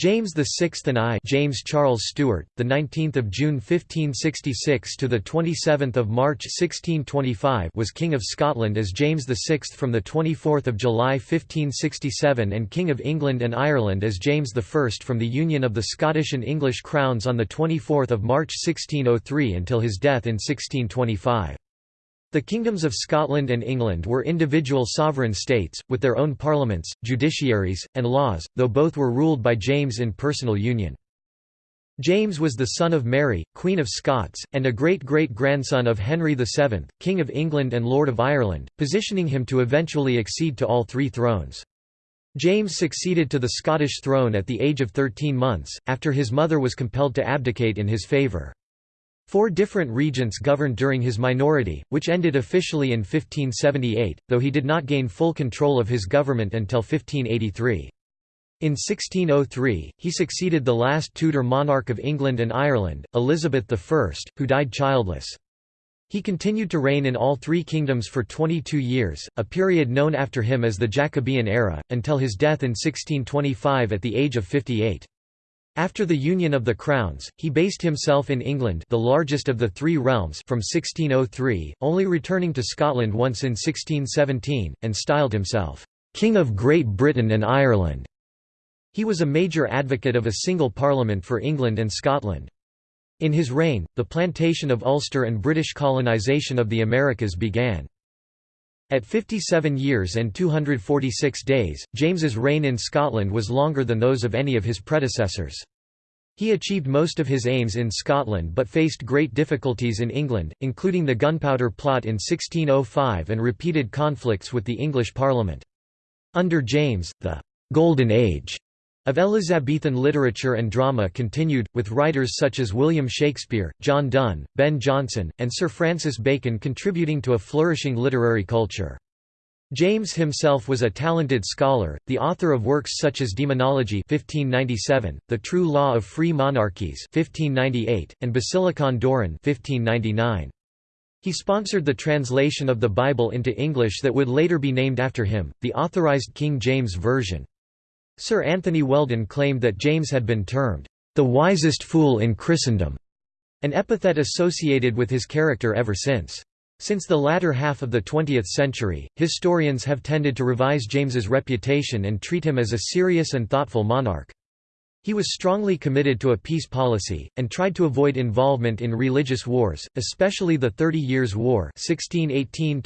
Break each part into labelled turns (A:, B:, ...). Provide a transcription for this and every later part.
A: James VI and I, James Charles Stuart, the 19th of June 1566 to the 27th of March 1625, was King of Scotland as James VI from the 24th of July 1567 and King of England and Ireland as James I from the union of the Scottish and English crowns on the 24th of March 1603 until his death in 1625. The kingdoms of Scotland and England were individual sovereign states, with their own parliaments, judiciaries, and laws, though both were ruled by James in personal union. James was the son of Mary, Queen of Scots, and a great-great-grandson of Henry VII, King of England and Lord of Ireland, positioning him to eventually accede to all three thrones. James succeeded to the Scottish throne at the age of 13 months, after his mother was compelled to abdicate in his favour. Four different regents governed during his minority, which ended officially in 1578, though he did not gain full control of his government until 1583. In 1603, he succeeded the last Tudor monarch of England and Ireland, Elizabeth I, who died childless. He continued to reign in all three kingdoms for 22 years, a period known after him as the Jacobean era, until his death in 1625 at the age of 58. After the union of the crowns, he based himself in England the largest of the three realms from 1603, only returning to Scotland once in 1617, and styled himself, "'King of Great Britain and Ireland'". He was a major advocate of a single parliament for England and Scotland. In his reign, the plantation of Ulster and British colonisation of the Americas began. At 57 years and 246 days, James's reign in Scotland was longer than those of any of his predecessors. He achieved most of his aims in Scotland but faced great difficulties in England, including the Gunpowder Plot in 1605 and repeated conflicts with the English Parliament. Under James, the «Golden Age» of Elizabethan literature and drama continued, with writers such as William Shakespeare, John Donne, Ben Jonson, and Sir Francis Bacon contributing to a flourishing literary culture. James himself was a talented scholar, the author of works such as Demonology 1597, The True Law of Free Monarchies 1598, and Basilicon Doron 1599. He sponsored the translation of the Bible into English that would later be named after him, the Authorized King James Version. Sir Anthony Weldon claimed that James had been termed, "...the wisest fool in Christendom", an epithet associated with his character ever since. Since the latter half of the 20th century, historians have tended to revise James's reputation and treat him as a serious and thoughtful monarch. He was strongly committed to a peace policy, and tried to avoid involvement in religious wars, especially the Thirty Years' War 1618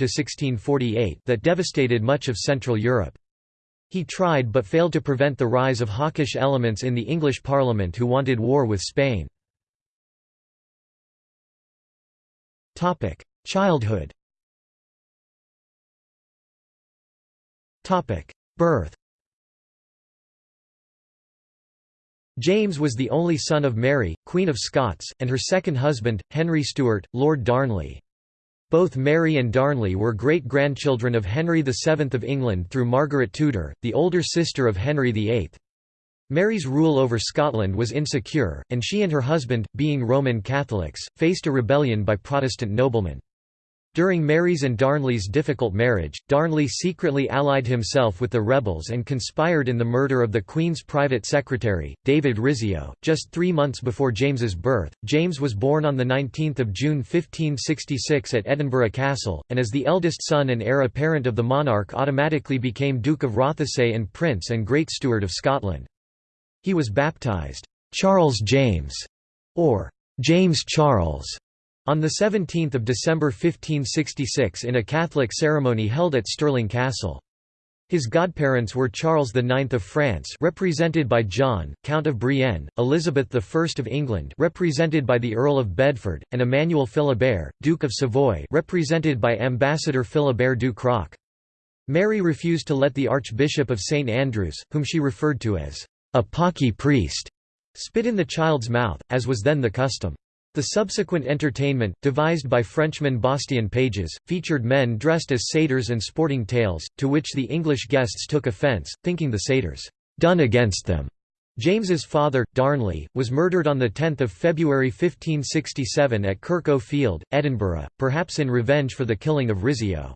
A: that devastated much of Central Europe. He tried but failed to prevent the rise of hawkish elements in the English Parliament who wanted war with Spain. Childhood Birth James was the only son of Mary, Queen of Scots, and her second husband, Henry Stuart, Lord Darnley. Both Mary and Darnley were great-grandchildren of Henry VII of England through Margaret Tudor, the older sister of Henry VIII. Mary's rule over Scotland was insecure, and she and her husband, being Roman Catholics, faced a rebellion by Protestant noblemen. During Mary's and Darnley's difficult marriage, Darnley secretly allied himself with the rebels and conspired in the murder of the Queen's private secretary, David Rizzio. Just three months before James's birth, James was born on 19 June 1566 at Edinburgh Castle, and as the eldest son and heir apparent of the monarch automatically became Duke of Rothesay and Prince and Great Steward of Scotland. He was baptised, Charles James, or James Charles, on 17 December 1566 in a Catholic ceremony held at Stirling Castle. His godparents were Charles IX of France represented by John, Count of Brienne, Elizabeth I of England represented by the Earl of Bedford, and Emmanuel Philibert, Duke of Savoy represented by Ambassador Philibert du Croc. Mary refused to let the Archbishop of St Andrews, whom she referred to as a pocky priest, spit in the child's mouth, as was then the custom. The subsequent entertainment, devised by Frenchman Bastien Pages, featured men dressed as satyrs and sporting tails, to which the English guests took offence, thinking the satyrs, "...done against them." James's father, Darnley, was murdered on 10 February 1567 at Kirk Field, Edinburgh, perhaps in revenge for the killing of Rizzio.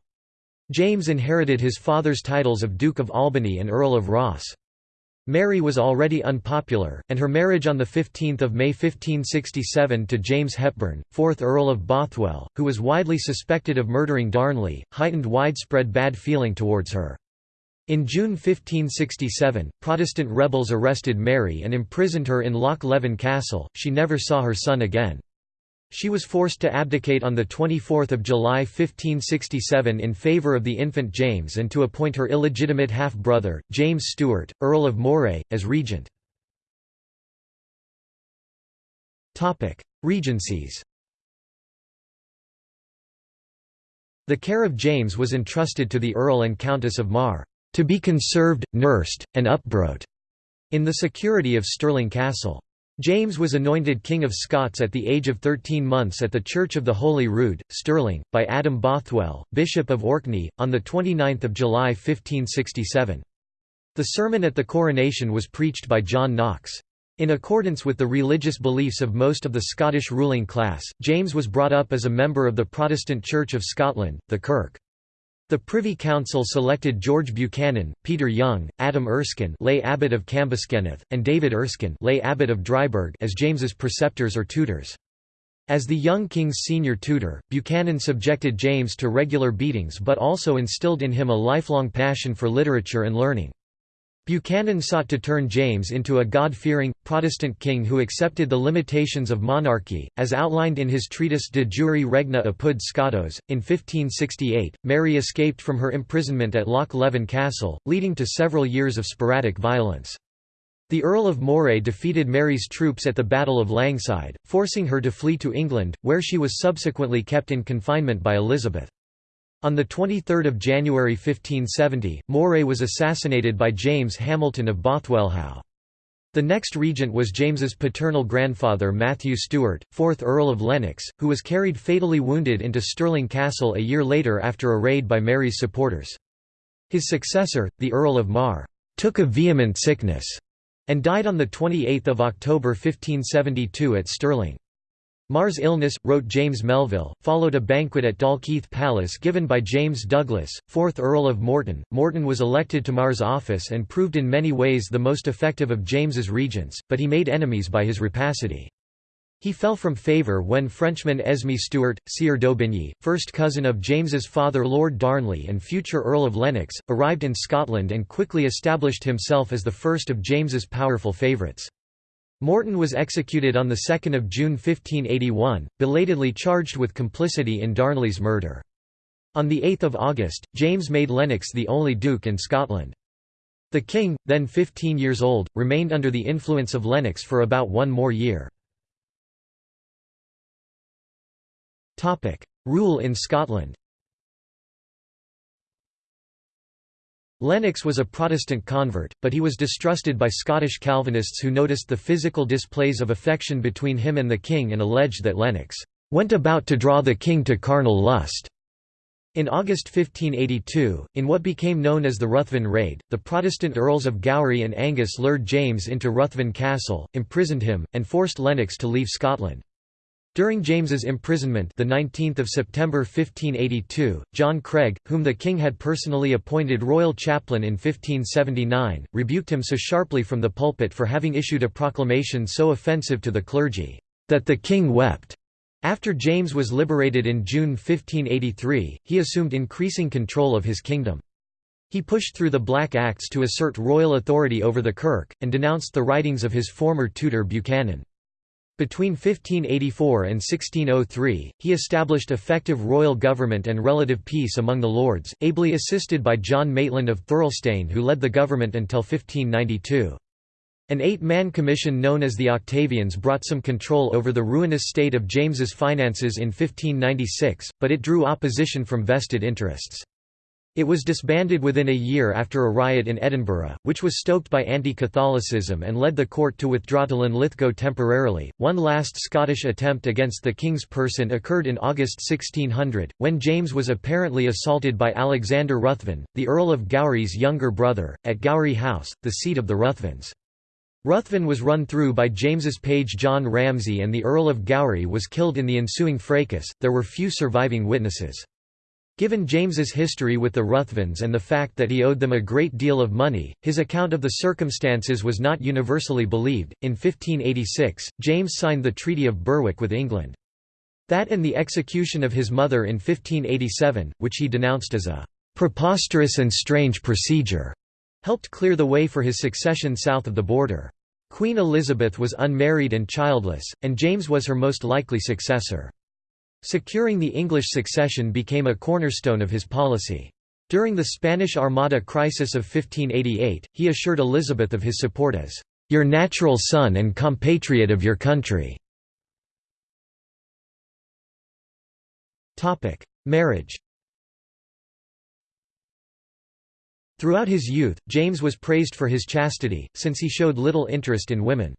A: James inherited his father's titles of Duke of Albany and Earl of Ross. Mary was already unpopular, and her marriage on 15 May 1567 to James Hepburn, 4th Earl of Bothwell, who was widely suspected of murdering Darnley, heightened widespread bad feeling towards her. In June 1567, Protestant rebels arrested Mary and imprisoned her in Loch Leven Castle, she never saw her son again. She was forced to abdicate on 24 July 1567 in favour of the infant James and to appoint her illegitimate half-brother, James Stuart, Earl of Moray, as regent. Regencies The care of James was entrusted to the Earl and Countess of Mar, "...to be conserved, nursed, and upbrought," in the security of Stirling Castle. James was anointed King of Scots at the age of 13 months at the Church of the Holy Rood, Stirling, by Adam Bothwell, Bishop of Orkney, on 29 July 1567. The sermon at the coronation was preached by John Knox. In accordance with the religious beliefs of most of the Scottish ruling class, James was brought up as a member of the Protestant Church of Scotland, the Kirk. The Privy Council selected George Buchanan, Peter Young, Adam Erskine lay abbot of Cambuskenneth, and David Erskine lay abbot of Dryburgh as James's preceptors or tutors. As the young king's senior tutor, Buchanan subjected James to regular beatings but also instilled in him a lifelong passion for literature and learning. Buchanan sought to turn James into a God-fearing, Protestant king who accepted the limitations of monarchy, as outlined in his treatise De jure regni apud Scotos. In 1568, Mary escaped from her imprisonment at Loch Leven Castle, leading to several years of sporadic violence. The Earl of Moray defeated Mary's troops at the Battle of Langside, forcing her to flee to England, where she was subsequently kept in confinement by Elizabeth. On 23 January 1570, Moray was assassinated by James Hamilton of Bothwellhaugh. The next regent was James's paternal grandfather Matthew Stewart, 4th Earl of Lennox, who was carried fatally wounded into Stirling Castle a year later after a raid by Mary's supporters. His successor, the Earl of Mar, took a vehement sickness, and died on 28 October 1572 at Stirling. Mar's illness, wrote James Melville, followed a banquet at Dalkeith Palace given by James Douglas, 4th Earl of Morton. Morton was elected to Mar's office and proved in many ways the most effective of James's regents, but he made enemies by his rapacity. He fell from favour when Frenchman Esme Stuart, Sieur d'Aubigny, first cousin of James's father Lord Darnley and future Earl of Lennox, arrived in Scotland and quickly established himself as the first of James's powerful favourites. Morton was executed on 2 June 1581, belatedly charged with complicity in Darnley's murder. On 8 August, James made Lennox the only duke in Scotland. The king, then 15 years old, remained under the influence of Lennox for about one more year. Rule in Scotland Lennox was a Protestant convert, but he was distrusted by Scottish Calvinists who noticed the physical displays of affection between him and the king and alleged that Lennox went about to draw the king to carnal lust. In August 1582, in what became known as the Ruthven Raid, the Protestant Earls of Gowrie and Angus lured James into Ruthven Castle, imprisoned him, and forced Lennox to leave Scotland. During James's imprisonment the 19th of September 1582, John Craig, whom the king had personally appointed royal chaplain in 1579, rebuked him so sharply from the pulpit for having issued a proclamation so offensive to the clergy, "...that the king wept." After James was liberated in June 1583, he assumed increasing control of his kingdom. He pushed through the Black Acts to assert royal authority over the Kirk, and denounced the writings of his former tutor Buchanan. Between 1584 and 1603, he established effective royal government and relative peace among the lords, ably assisted by John Maitland of Thirlestane who led the government until 1592. An eight-man commission known as the Octavians brought some control over the ruinous state of James's finances in 1596, but it drew opposition from vested interests. It was disbanded within a year after a riot in Edinburgh, which was stoked by anti-Catholicism and led the court to withdraw to Linlithgow temporarily. One last Scottish attempt against the king's person occurred in August 1600, when James was apparently assaulted by Alexander Ruthven, the Earl of Gowrie's younger brother, at Gowrie House, the seat of the Ruthvens. Ruthven was run through by James's page John Ramsay and the Earl of Gowrie was killed in the ensuing fracas. There were few surviving witnesses. Given James's history with the Ruthvens and the fact that he owed them a great deal of money, his account of the circumstances was not universally believed. In 1586, James signed the Treaty of Berwick with England. That and the execution of his mother in 1587, which he denounced as a preposterous and strange procedure, helped clear the way for his succession south of the border. Queen Elizabeth was unmarried and childless, and James was her most likely successor. Securing the English succession became a cornerstone of his policy. During the Spanish Armada crisis of 1588, he assured Elizabeth of his support as, "...your natural son and compatriot of your country." Marriage Throughout his youth, James was praised for his chastity, since he showed little interest in women.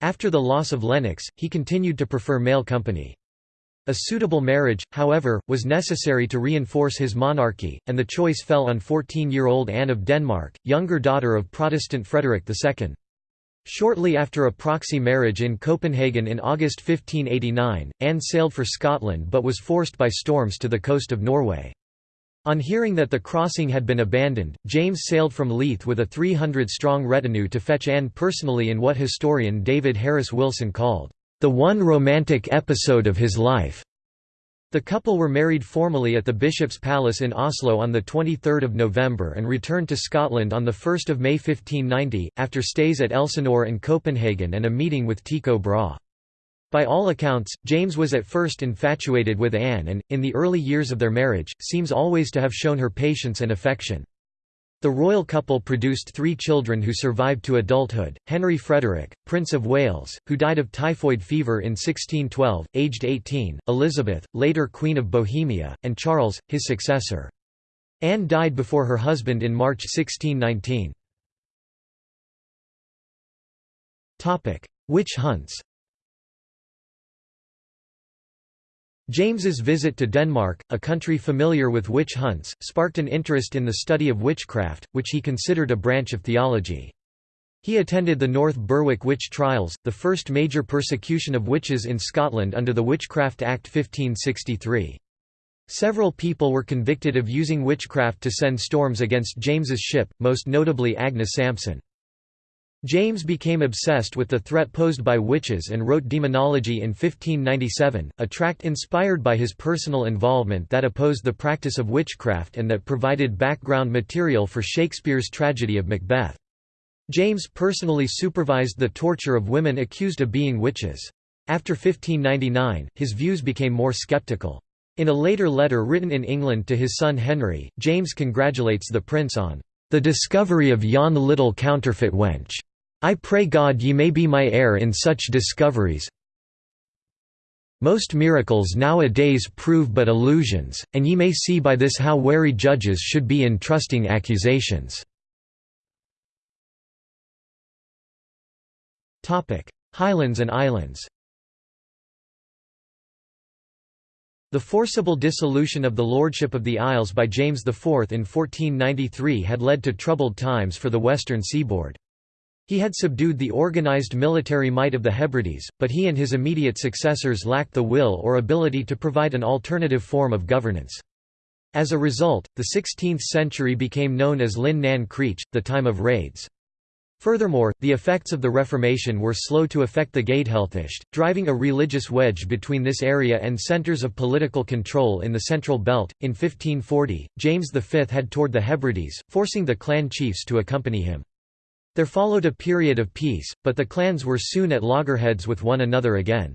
A: After the loss of Lennox, he continued to prefer male company. A suitable marriage, however, was necessary to reinforce his monarchy, and the choice fell on 14-year-old Anne of Denmark, younger daughter of Protestant Frederick II. Shortly after a proxy marriage in Copenhagen in August 1589, Anne sailed for Scotland but was forced by storms to the coast of Norway. On hearing that the crossing had been abandoned, James sailed from Leith with a 300-strong retinue to fetch Anne personally in what historian David Harris Wilson called the one romantic episode of his life. The couple were married formally at the Bishop's Palace in Oslo on 23 November and returned to Scotland on 1 May 1590, after stays at Elsinore and Copenhagen and a meeting with Tycho Brahe. By all accounts, James was at first infatuated with Anne and, in the early years of their marriage, seems always to have shown her patience and affection. The royal couple produced three children who survived to adulthood, Henry Frederick, Prince of Wales, who died of typhoid fever in 1612, aged 18, Elizabeth, later Queen of Bohemia, and Charles, his successor. Anne died before her husband in March 1619. Witch hunts James's visit to Denmark, a country familiar with witch hunts, sparked an interest in the study of witchcraft, which he considered a branch of theology. He attended the North Berwick witch trials, the first major persecution of witches in Scotland under the Witchcraft Act 1563. Several people were convicted of using witchcraft to send storms against James's ship, most notably Agnes Sampson. James became obsessed with the threat posed by witches and wrote Demonology in 1597, a tract inspired by his personal involvement that opposed the practice of witchcraft and that provided background material for Shakespeare's tragedy of Macbeth. James personally supervised the torture of women accused of being witches. After 1599, his views became more skeptical. In a later letter written in England to his son Henry, James congratulates the prince on the discovery of yon little counterfeit wench. I pray God ye may be my heir in such discoveries. Most miracles nowadays prove but illusions, and ye may see by this how wary judges should be in trusting accusations." Highlands and Islands The forcible dissolution of the Lordship of the Isles by James IV in 1493 had led to troubled times for the western seaboard. He had subdued the organized military might of the Hebrides, but he and his immediate successors lacked the will or ability to provide an alternative form of governance. As a result, the 16th century became known as Linn nan Creach, the time of raids. Furthermore, the effects of the Reformation were slow to affect the Gàidhealtachd, driving a religious wedge between this area and centres of political control in the Central Belt. In 1540, James V had toured the Hebrides, forcing the clan chiefs to accompany him. There followed a period of peace, but the clans were soon at loggerheads with one another again.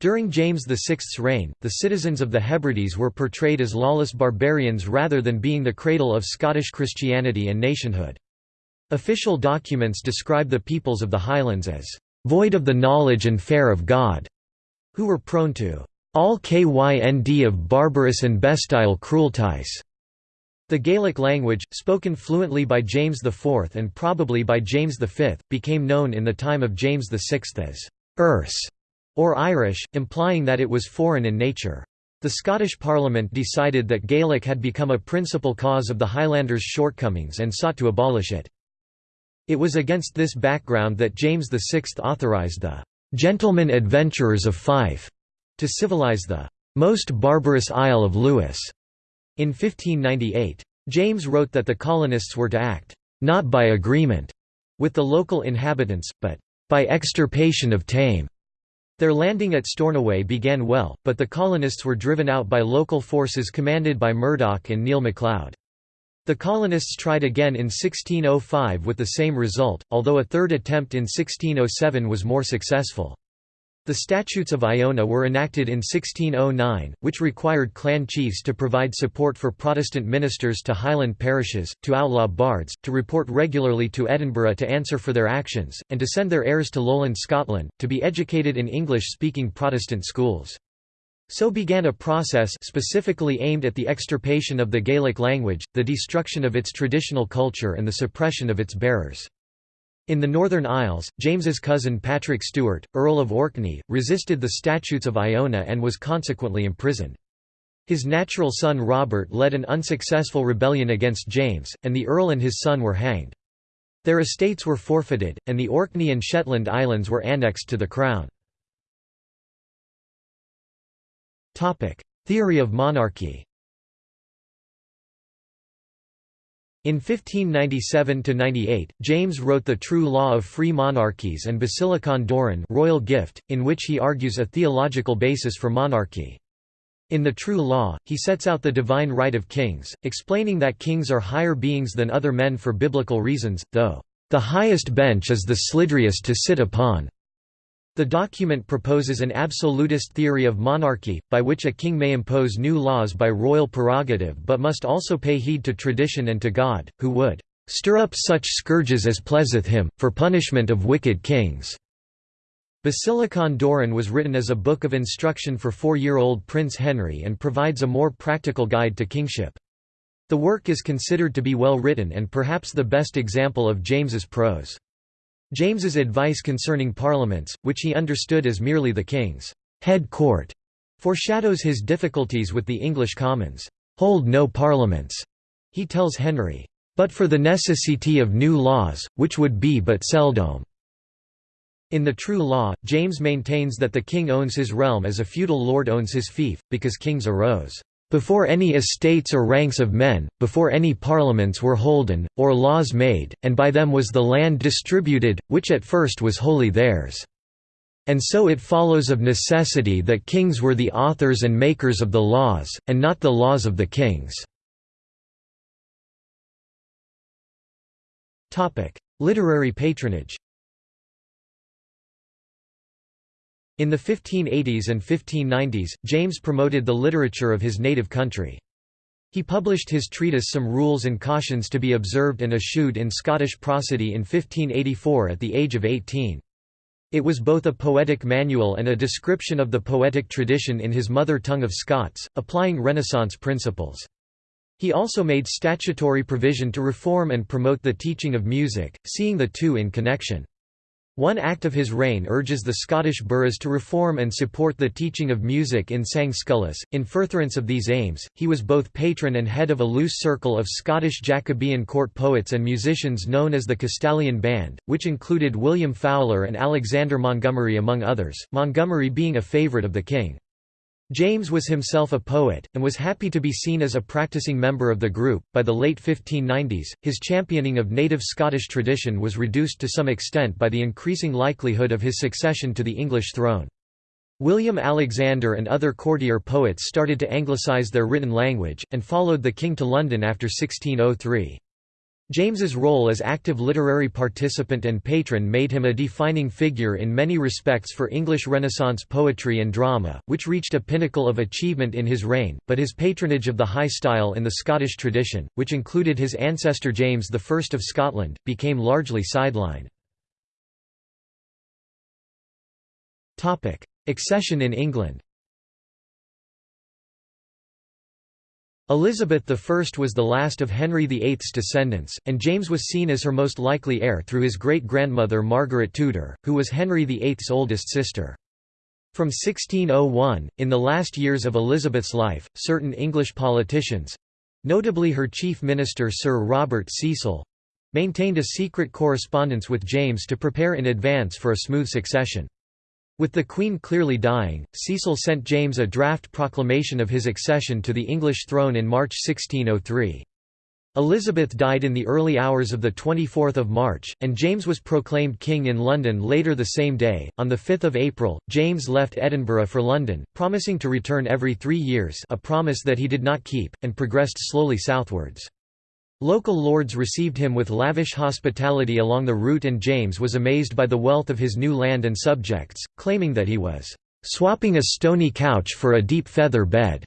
A: During James VI's reign, the citizens of the Hebrides were portrayed as lawless barbarians rather than being the cradle of Scottish Christianity and nationhood. Official documents describe the peoples of the Highlands as void of the knowledge and fare of God, who were prone to all kynd of barbarous and bestial cruelties. The Gaelic language, spoken fluently by James IV and probably by James V, became known in the time of James VI as Erse or Irish, implying that it was foreign in nature. The Scottish Parliament decided that Gaelic had become a principal cause of the Highlanders' shortcomings and sought to abolish it. It was against this background that James VI authorised the "'Gentlemen Adventurers of Fife' to civilise the "'most barbarous Isle of Lewis' In 1598, James wrote that the colonists were to act, "...not by agreement," with the local inhabitants, but "...by extirpation of tame." Their landing at Stornoway began well, but the colonists were driven out by local forces commanded by Murdoch and Neil MacLeod. The colonists tried again in 1605 with the same result, although a third attempt in 1607 was more successful. The Statutes of Iona were enacted in 1609, which required clan chiefs to provide support for Protestant ministers to Highland parishes, to outlaw bards, to report regularly to Edinburgh to answer for their actions, and to send their heirs to lowland Scotland, to be educated in English-speaking Protestant schools. So began a process specifically aimed at the extirpation of the Gaelic language, the destruction of its traditional culture and the suppression of its bearers. In the Northern Isles, James's cousin Patrick Stewart, Earl of Orkney, resisted the Statutes of Iona and was consequently imprisoned. His natural son Robert led an unsuccessful rebellion against James, and the Earl and his son were hanged. Their estates were forfeited, and the Orkney and Shetland Islands were annexed to the Crown. Theory of monarchy In 1597–98, James wrote The True Law of Free Monarchies and Basilicon Doron royal gift, in which he argues a theological basis for monarchy. In The True Law, he sets out the divine right of kings, explaining that kings are higher beings than other men for biblical reasons, though, "...the highest bench is the slidriest to sit upon." The document proposes an absolutist theory of monarchy, by which a king may impose new laws by royal prerogative but must also pay heed to tradition and to God, who would "...stir up such scourges as pleaseth him, for punishment of wicked kings." Basilicon Doron was written as a book of instruction for four-year-old Prince Henry and provides a more practical guide to kingship. The work is considered to be well written and perhaps the best example of James's prose. James's advice concerning parliaments, which he understood as merely the king's head court, foreshadows his difficulties with the English Commons. "'Hold no parliaments,' he tells Henry, "'but for the necessity of new laws, which would be but seldom.' In the true law, James maintains that the king owns his realm as a feudal lord owns his fief, because kings arose before any estates or ranks of men, before any parliaments were holden, or laws made, and by them was the land distributed, which at first was wholly theirs. And so it follows of necessity that kings were the authors and makers of the laws, and not the laws of the kings." Literary patronage In the 1580s and 1590s, James promoted the literature of his native country. He published his treatise Some Rules and Cautions to be Observed and eschewed in Scottish Prosody in 1584 at the age of 18. It was both a poetic manual and a description of the poetic tradition in his mother tongue of Scots, applying Renaissance principles. He also made statutory provision to reform and promote the teaching of music, seeing the two in connection. One act of his reign urges the Scottish boroughs to reform and support the teaching of music in Sang Sculis. In furtherance of these aims, he was both patron and head of a loose circle of Scottish Jacobean court poets and musicians known as the Castalian Band, which included William Fowler and Alexander Montgomerie among others, Montgomerie being a favourite of the king. James was himself a poet, and was happy to be seen as a practicing member of the group. By the late 1590s, his championing of native Scottish tradition was reduced to some extent by the increasing likelihood of his succession to the English throne. William Alexander and other courtier poets started to anglicise their written language, and followed the king to London after 1603. James's role as active literary participant and patron made him a defining figure in many respects for English Renaissance poetry and drama, which reached a pinnacle of achievement in his reign, but his patronage of the high style in the Scottish tradition, which included his ancestor James I of Scotland, became largely sidelined. Accession in England Elizabeth I was the last of Henry VIII's descendants, and James was seen as her most likely heir through his great-grandmother Margaret Tudor, who was Henry VIII's oldest sister. From 1601, in the last years of Elizabeth's life, certain English politicians—notably her chief minister Sir Robert Cecil—maintained a secret correspondence with James to prepare in advance for a smooth succession. With the Queen clearly dying, Cecil sent James a draft proclamation of his accession to the English throne in March 1603. Elizabeth died in the early hours of 24 March, and James was proclaimed king in London later the same day. On 5 April, James left Edinburgh for London, promising to return every three years a promise that he did not keep, and progressed slowly southwards. Local lords received him with lavish hospitality along the route and James was amazed by the wealth of his new land and subjects, claiming that he was "...swapping a stony couch for a deep feather bed."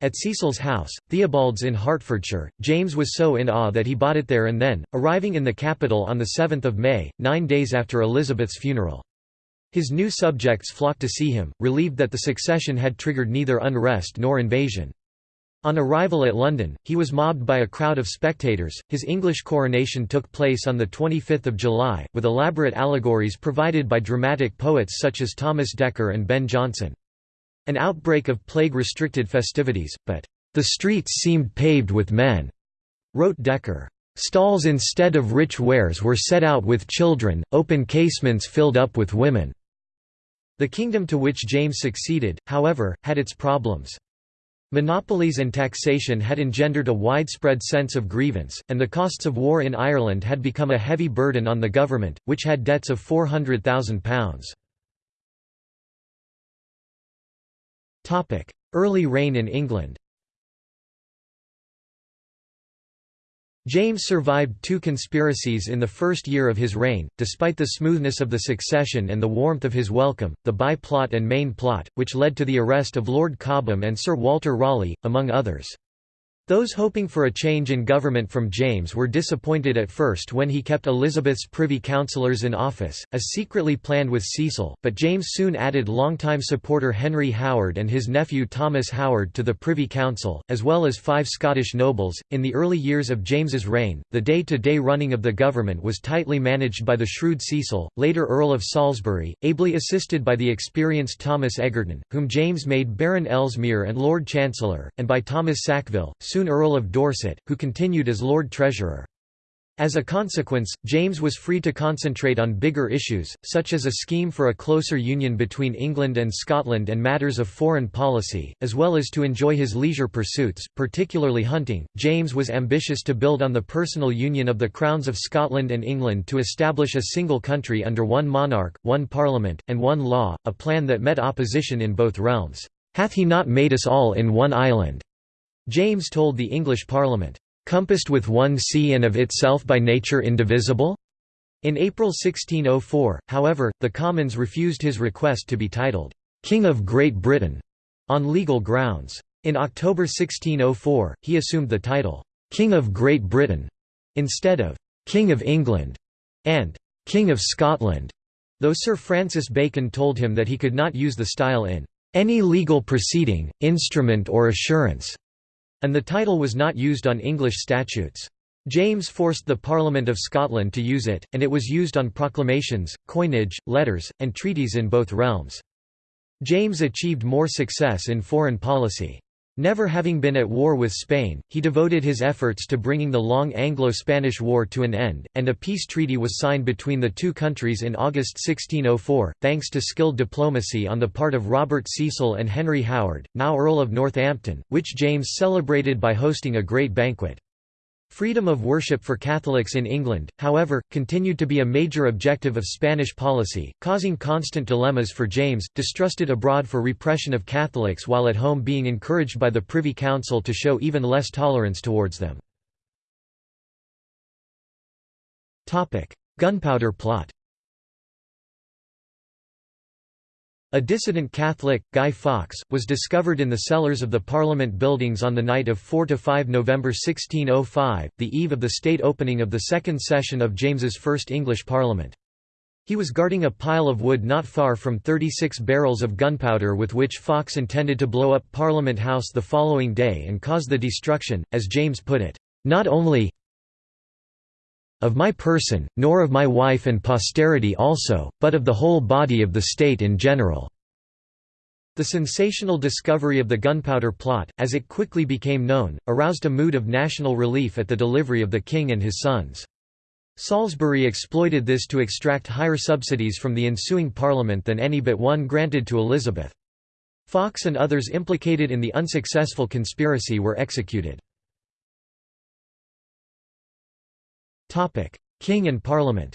A: At Cecil's house, Theobald's in Hertfordshire, James was so in awe that he bought it there and then, arriving in the capital on 7 May, nine days after Elizabeth's funeral. His new subjects flocked to see him, relieved that the succession had triggered neither unrest nor invasion. On arrival at London, he was mobbed by a crowd of spectators. His English coronation took place on 25 July, with elaborate allegories provided by dramatic poets such as Thomas Dekker and Ben Jonson. An outbreak of plague restricted festivities, but, "...the streets seemed paved with men," wrote Dekker. Stalls instead of rich wares were set out with children, open casements filled up with women." The kingdom to which James succeeded, however, had its problems. Monopolies and taxation had engendered a widespread sense of grievance, and the costs of war in Ireland had become a heavy burden on the government, which had debts of £400,000. Early reign in England James survived two conspiracies in the first year of his reign, despite the smoothness of the succession and the warmth of his welcome, the Bye plot and Main plot, which led to the arrest of Lord Cobham and Sir Walter Raleigh, among others. Those hoping for a change in government from James were disappointed at first when he kept Elizabeth's privy councillors in office, as secretly planned with Cecil, but James soon added longtime supporter Henry Howard and his nephew Thomas Howard to the Privy Council, as well as five Scottish nobles. In the early years of James's reign, the day to day running of the government was tightly managed by the shrewd Cecil, later Earl of Salisbury, ably assisted by the experienced Thomas Egerton, whom James made Baron Ellesmere and Lord Chancellor, and by Thomas Sackville, soon Earl of Dorset, who continued as Lord Treasurer. As a consequence, James was free to concentrate on bigger issues, such as a scheme for a closer union between England and Scotland and matters of foreign policy, as well as to enjoy his leisure pursuits, particularly hunting. James was ambitious to build on the personal union of the crowns of Scotland and England to establish a single country under one monarch, one parliament, and one law, a plan that met opposition in both realms. Hath he not made us all in one island? James told the English Parliament, "...compassed with one sea and of itself by nature indivisible?" In April 1604, however, the Commons refused his request to be titled, "'King of Great Britain' on legal grounds. In October 1604, he assumed the title, "'King of Great Britain' instead of "'King of England' and "'King of Scotland' though Sir Francis Bacon told him that he could not use the style in "'any legal proceeding, instrument or assurance' and the title was not used on English statutes. James forced the Parliament of Scotland to use it, and it was used on proclamations, coinage, letters, and treaties in both realms. James achieved more success in foreign policy. Never having been at war with Spain, he devoted his efforts to bringing the long Anglo-Spanish War to an end, and a peace treaty was signed between the two countries in August 1604, thanks to skilled diplomacy on the part of Robert Cecil and Henry Howard, now Earl of Northampton, which James celebrated by hosting a great banquet. Freedom of worship for Catholics in England, however, continued to be a major objective of Spanish policy, causing constant dilemmas for James, distrusted abroad for repression of Catholics while at home being encouraged by the Privy Council to show even less tolerance towards them. Gunpowder plot A dissident Catholic, Guy Fawkes, was discovered in the cellars of the Parliament buildings on the night of 4–5 November 1605, the eve of the state opening of the second session of James's first English Parliament. He was guarding a pile of wood not far from 36 barrels of gunpowder with which Fawkes intended to blow up Parliament House the following day and cause the destruction, as James put it, "...not only of my person, nor of my wife and posterity also, but of the whole body of the state in general." The sensational discovery of the gunpowder plot, as it quickly became known, aroused a mood of national relief at the delivery of the king and his sons. Salisbury exploited this to extract higher subsidies from the ensuing Parliament than any but one granted to Elizabeth. Fawkes and others implicated in the unsuccessful conspiracy were executed. King and Parliament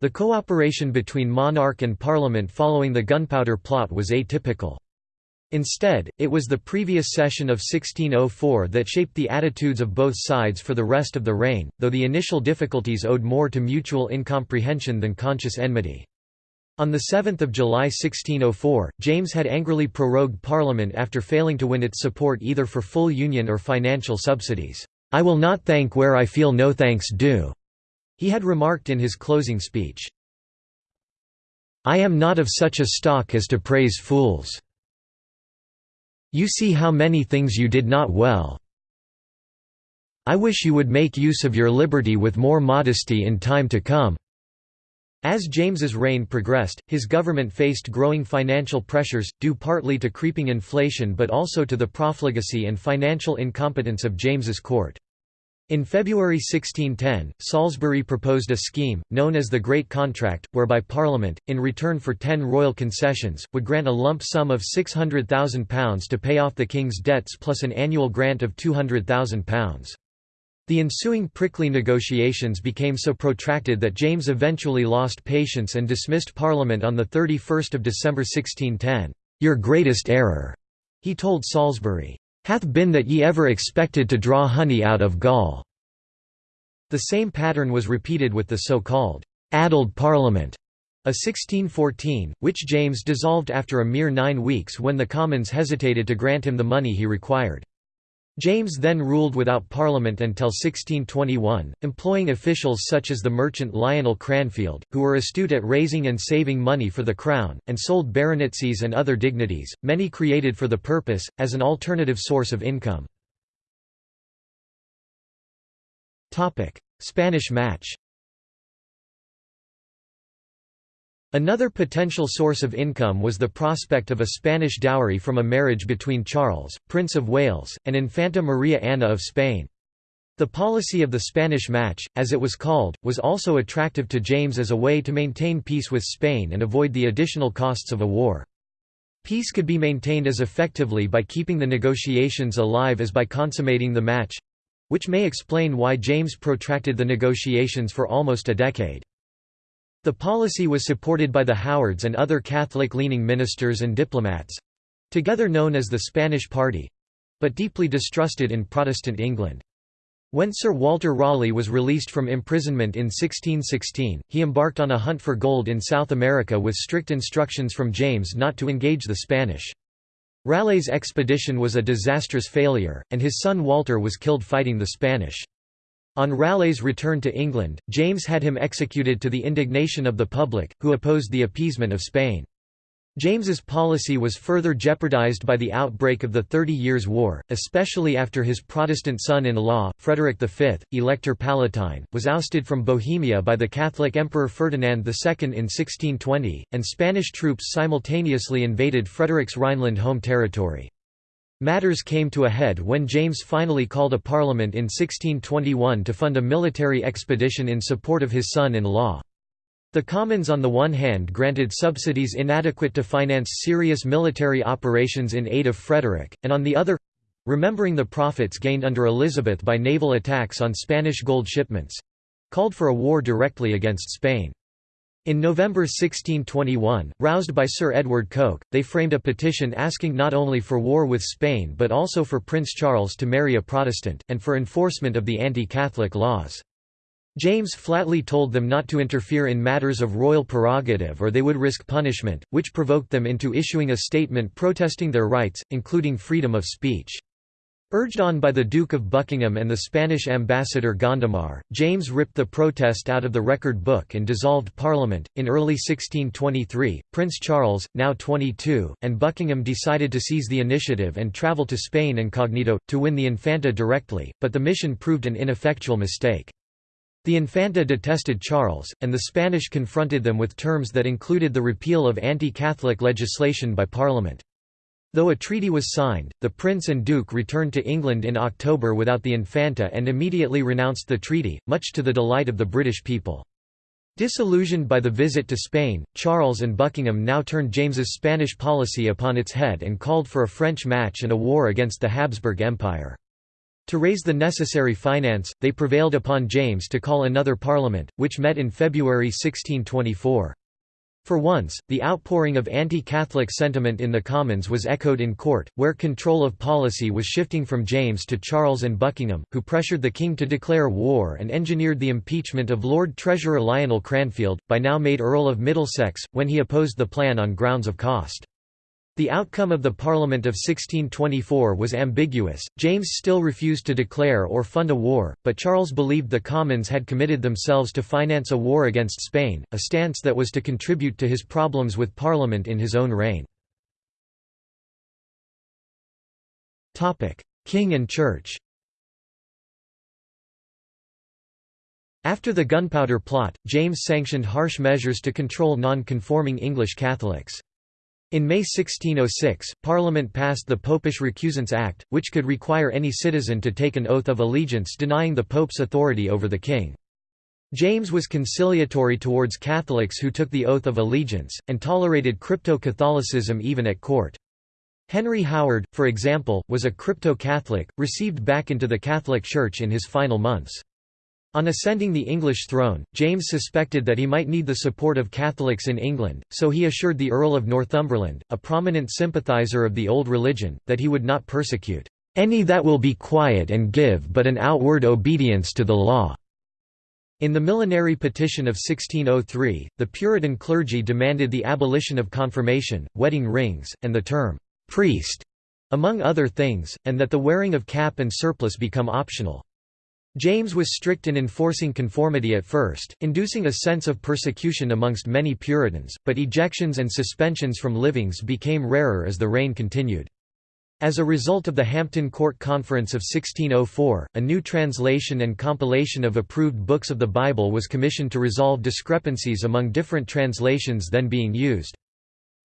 A: The cooperation between monarch and parliament following the Gunpowder Plot was atypical. Instead, it was the previous session of 1604 that shaped the attitudes of both sides for the rest of the reign, though the initial difficulties owed more to mutual incomprehension than conscious enmity. On 7 July 1604, James had angrily prorogued Parliament after failing to win its support either for full union or financial subsidies. "'I will not thank where I feel no thanks due,' he had remarked in his closing speech. I am not of such a stock as to praise fools. You see how many things you did not well. I wish you would make use of your liberty with more modesty in time to come." As James's reign progressed, his government faced growing financial pressures, due partly to creeping inflation but also to the profligacy and financial incompetence of James's court. In February 1610, Salisbury proposed a scheme, known as the Great Contract, whereby Parliament, in return for ten royal concessions, would grant a lump sum of £600,000 to pay off the king's debts plus an annual grant of £200,000. The ensuing prickly negotiations became so protracted that James eventually lost patience and dismissed Parliament on 31 December 1610. "'Your greatest error,' he told Salisbury, hath been that ye ever expected to draw honey out of gall." The same pattern was repeated with the so-called «addled Parliament» a 1614, which James dissolved after a mere nine weeks when the Commons hesitated to grant him the money he required. James then ruled without Parliament until 1621, employing officials such as the merchant Lionel Cranfield, who were astute at raising and saving money for the Crown, and sold baronetcies and other dignities, many created for the purpose, as an alternative source of income. Spanish match Another potential source of income was the prospect of a Spanish dowry from a marriage between Charles, Prince of Wales, and Infanta Maria Anna of Spain. The policy of the Spanish match, as it was called, was also attractive to James as a way to maintain peace with Spain and avoid the additional costs of a war. Peace could be maintained as effectively by keeping the negotiations alive as by consummating the match—which may explain why James protracted the negotiations for almost a decade. The policy was supported by the Howards and other Catholic-leaning ministers and diplomats—together known as the Spanish Party—but deeply distrusted in Protestant England. When Sir Walter Raleigh was released from imprisonment in 1616, he embarked on a hunt for gold in South America with strict instructions from James not to engage the Spanish. Raleigh's expedition was a disastrous failure, and his son Walter was killed fighting the Spanish. On Raleigh's return to England, James had him executed to the indignation of the public, who opposed the appeasement of Spain. James's policy was further jeopardized by the outbreak of the Thirty Years' War, especially after his Protestant son-in-law, Frederick V, Elector Palatine, was ousted from Bohemia by the Catholic Emperor Ferdinand II in 1620, and Spanish troops simultaneously invaded Frederick's Rhineland home territory. Matters came to a head when James finally called a parliament in 1621 to fund a military expedition in support of his son-in-law. The Commons on the one hand granted subsidies inadequate to finance serious military operations in aid of Frederick, and on the other—remembering the profits gained under Elizabeth by naval attacks on Spanish gold shipments—called for a war directly against Spain. In November 1621, roused by Sir Edward Coke, they framed a petition asking not only for war with Spain but also for Prince Charles to marry a Protestant, and for enforcement of the anti-Catholic laws. James flatly told them not to interfere in matters of royal prerogative or they would risk punishment, which provoked them into issuing a statement protesting their rights, including freedom of speech. Urged on by the Duke of Buckingham and the Spanish ambassador Gondomar, James ripped the protest out of the record book and dissolved Parliament. In early 1623, Prince Charles, now 22, and Buckingham decided to seize the initiative and travel to Spain incognito, to win the Infanta directly, but the mission proved an ineffectual mistake. The Infanta detested Charles, and the Spanish confronted them with terms that included the repeal of anti-Catholic legislation by Parliament. Though a treaty was signed, the prince and duke returned to England in October without the Infanta and immediately renounced the treaty, much to the delight of the British people. Disillusioned by the visit to Spain, Charles and Buckingham now turned James's Spanish policy upon its head and called for a French match and a war against the Habsburg Empire. To raise the necessary finance, they prevailed upon James to call another parliament, which met in February 1624. For once, the outpouring of anti-Catholic sentiment in the Commons was echoed in court, where control of policy was shifting from James to Charles and Buckingham, who pressured the king to declare war and engineered the impeachment of Lord Treasurer Lionel Cranfield, by now made Earl of Middlesex, when he opposed the plan on grounds of cost. The outcome of the Parliament of 1624 was ambiguous, James still refused to declare or fund a war, but Charles believed the Commons had committed themselves to finance a war against Spain, a stance that was to contribute to his problems with Parliament in his own reign. King and Church After the Gunpowder Plot, James sanctioned harsh measures to control non-conforming English Catholics. In May 1606, Parliament passed the Popish Recusants Act, which could require any citizen to take an oath of allegiance denying the Pope's authority over the king. James was conciliatory towards Catholics who took the oath of allegiance, and tolerated crypto-Catholicism even at court. Henry Howard, for example, was a crypto-Catholic, received back into the Catholic Church in his final months. On ascending the English throne, James suspected that he might need the support of Catholics in England, so he assured the Earl of Northumberland, a prominent sympathiser of the old religion, that he would not persecute any that will be quiet and give but an outward obedience to the law." In the Millenary Petition of 1603, the Puritan clergy demanded the abolition of confirmation, wedding rings, and the term «priest», among other things, and that the wearing of cap and surplice become optional. James was strict in enforcing conformity at first, inducing a sense of persecution amongst many Puritans, but ejections and suspensions from livings became rarer as the reign continued. As a result of the Hampton Court Conference of 1604, a new translation and compilation of approved books of the Bible was commissioned to resolve discrepancies among different translations then being used.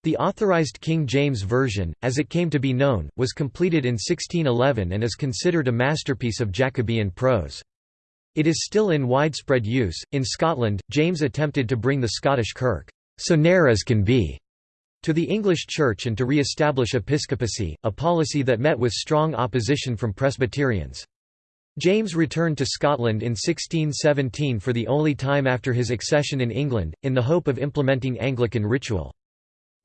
A: The Authorized King James Version, as it came to be known, was completed in 1611 and is considered a masterpiece of Jacobean prose. It is still in widespread use. In Scotland, James attempted to bring the Scottish Kirk, so near as can be, to the English Church and to re-establish episcopacy, a policy that met with strong opposition from Presbyterians. James returned to Scotland in 1617 for the only time after his accession in England, in the hope of implementing Anglican ritual.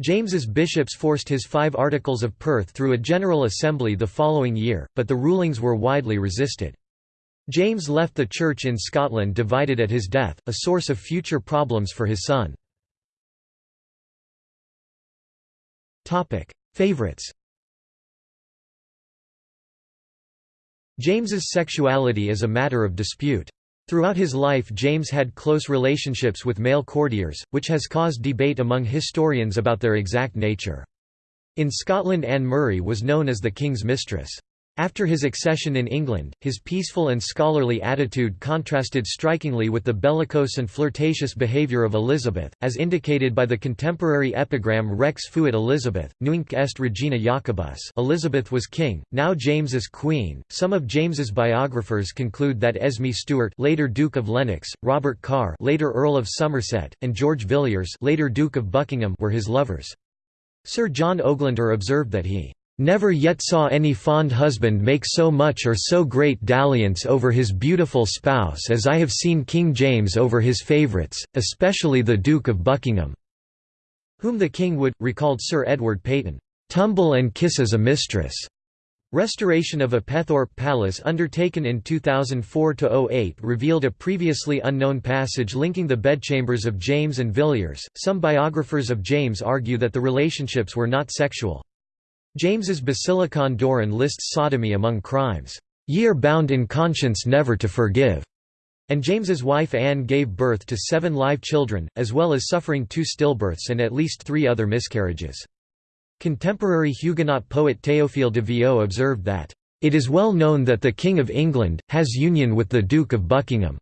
A: James's bishops forced his five Articles of Perth through a General Assembly the following year, but the rulings were widely resisted. James left the Church in Scotland divided at his death, a source of future problems for his son. Favourites James's sexuality is a matter of dispute. Throughout his life James had close relationships with male courtiers, which has caused debate among historians about their exact nature. In Scotland Anne Murray was known as the king's mistress. After his accession in England, his peaceful and scholarly attitude contrasted strikingly with the bellicose and flirtatious behaviour of Elizabeth, as indicated by the contemporary epigram Rex fuit Elizabeth, nunc est regina Jacobus Elizabeth was king, now James is queen. Some of James's biographers conclude that Esme Stuart later Duke of Lennox, Robert Carr later Earl of Somerset, and George Villiers later Duke of Buckingham were his lovers. Sir John Oglander observed that he Never yet saw any fond husband make so much or so great dalliance over his beautiful spouse as I have seen King James over his favourites, especially the Duke of Buckingham." Whom the king would, recalled Sir Edward Peyton, "...tumble and kiss as a mistress." Restoration of Apethorpe Palace undertaken in 2004–08 revealed a previously unknown passage linking the bedchambers of James and Villiers. Some biographers of James argue that the relationships were not sexual. James's Basilicon Doron lists sodomy among crimes, "'Ye are bound in conscience never to forgive' and James's wife Anne gave birth to seven live children, as well as suffering two stillbirths and at least three other miscarriages. Contemporary Huguenot poet Théophile de Viau observed that, "...it is well known that the King of England, has union with the Duke of Buckingham."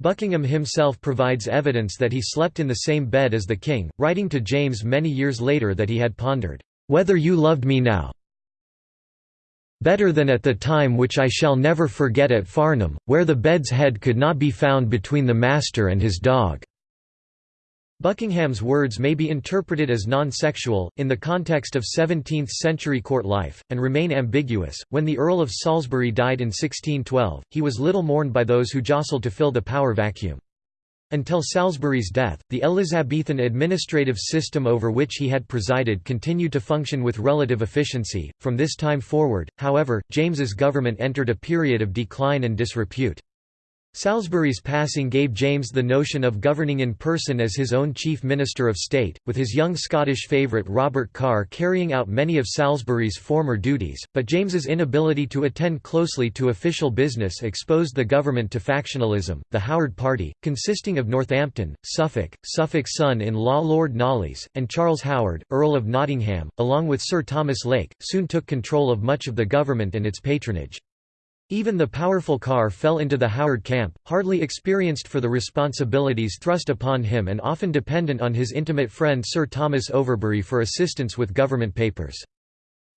A: Buckingham himself provides evidence that he slept in the same bed as the king, writing to James many years later that he had pondered, whether you loved me now better than at the time which I shall never forget at Farnham, where the bed's head could not be found between the master and his dog." Buckingham's words may be interpreted as non-sexual, in the context of 17th-century court life, and remain ambiguous. When the Earl of Salisbury died in 1612, he was little mourned by those who jostled to fill the power vacuum. Until Salisbury's death, the Elizabethan administrative system over which he had presided continued to function with relative efficiency. From this time forward, however, James's government entered a period of decline and disrepute. Salisbury's passing gave James the notion of governing in person as his own chief minister of state, with his young Scottish favourite Robert Carr carrying out many of Salisbury's former duties, but James's inability to attend closely to official business exposed the government to factionalism. The Howard Party, consisting of Northampton, Suffolk, Suffolk's son-in-law Lord Knollys, and Charles Howard, Earl of Nottingham, along with Sir Thomas Lake, soon took control of much of the government and its patronage. Even the powerful Carr fell into the Howard camp, hardly experienced for the responsibilities thrust upon him and often dependent on his intimate friend Sir Thomas Overbury for assistance with government papers.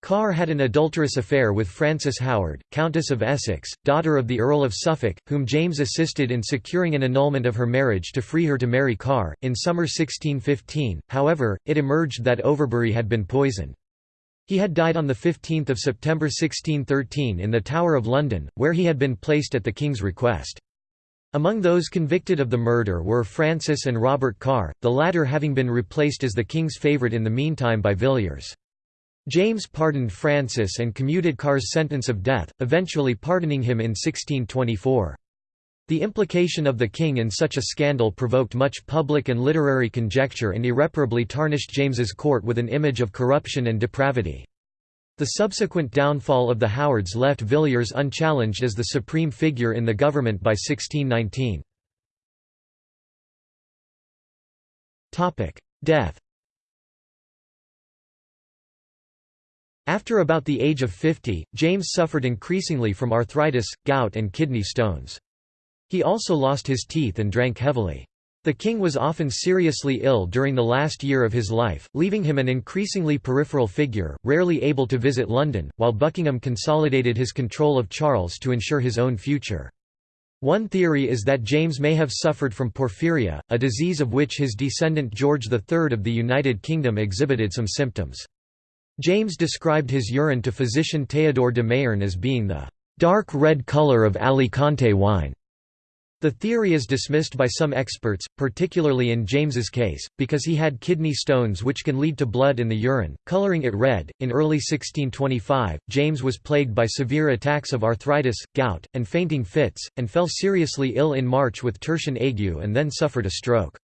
A: Carr had an adulterous affair with Frances Howard, Countess of Essex, daughter of the Earl of Suffolk, whom James assisted in securing an annulment of her marriage to free her to marry Carr. In summer 1615, however, it emerged that Overbury had been poisoned. He had died on 15 September 1613 in the Tower of London, where he had been placed at the King's request. Among those convicted of the murder were Frances and Robert Carr, the latter having been replaced as the King's favourite in the meantime by Villiers. James pardoned Frances and commuted Carr's sentence of death, eventually pardoning him in 1624. The implication of the king in such a scandal provoked much public and literary conjecture and irreparably tarnished James's court with an image of corruption and depravity. The subsequent downfall of the Howards left Villiers unchallenged as the supreme figure in the government by 1619. Death After about the age of 50, James suffered increasingly from arthritis, gout and kidney stones. He also lost his teeth and drank heavily. The king was often seriously ill during the last year of his life, leaving him an increasingly peripheral figure, rarely able to visit London, while Buckingham consolidated his control of Charles to ensure his own future. One theory is that James may have suffered from porphyria, a disease of which his descendant George III of the United Kingdom exhibited some symptoms. James described his urine to physician Théodore de Mayerne as being the dark red colour of Alicante wine. The theory is dismissed by some experts, particularly in James's case, because he had kidney stones which can lead to blood in the urine, coloring it red. In early 1625, James was plagued by severe attacks of arthritis, gout, and fainting fits, and fell seriously ill in March with tertian ague and then suffered a stroke.